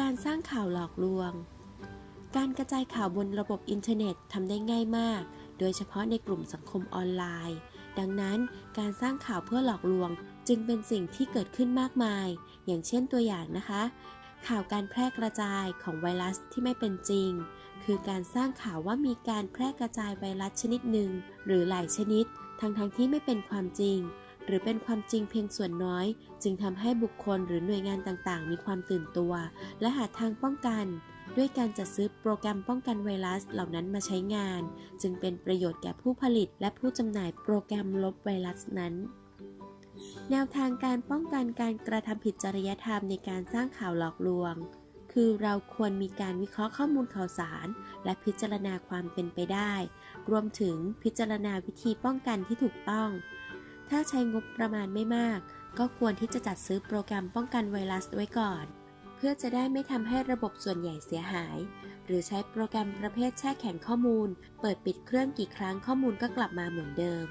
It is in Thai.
การสร้างข่าวหลอกลวง การกระจายข่าวบนระบบอินเทอร์เน็ตทำได้ง่ายมาก โดยเฉพาะในกลุ่มสังคมออนไลน์ ดังนั้นการสร้างข่าวเพื่อหลอกลวงจึงเป็นสิ่งที่เกิดขึ้นมากมาย อย่างเช่นตัวอย่างนะคะ ข่าวการแพร่กระจายของไวรัสที่ไม่เป็นจริง คือการสร้างข่าวว่ามีการแพร่กระจายไวรัสชนิดหนึ่งหรือหลายชนิด ทั้งๆทที่ไม่เป็นความจริง หรือเป็นความจริงเพียงส่วนน้อย จึงทำให้บุคคลหรือหน่วยงานต่างๆ มีความตื่นตัว และหาทางป้องกัน ด้วยการจัดซื้อโปรแกรมป้องกันไวรัสเหล่านั้นมาใช้งาน จึงเป็นประโยชน์แก่ผู้ผลิต และผู้จำหน่ายโปรแกรมลบไวรัสนั้นแนวทางการป้องกันการกระทำผิดจริยธรรมในการสร้างข่าวหลอกลวง คือเราควรมีการวิเคราะห์ข้อมูลข่าวสาร และพิจารณาความเป็นไปได้ รวมถึงพิจารณาวิธีป้องกันที่ถูกต้อง ถ้าใช้งบประมาณไม่มาก ก็ควรที่จะจัดซื้อโปรแกรมป้องกันไวรัสไว้ก่อน เพื่อจะได้ไม่ทำให้ระบบส่วนใหญ่เสียหาย หรือใช้โปรแกรมประเภทแช่แข็งข้อมูล เปิดปิดเครื่องกี่ครั้งข้อมูลก็กลับมาเหมือนเดิม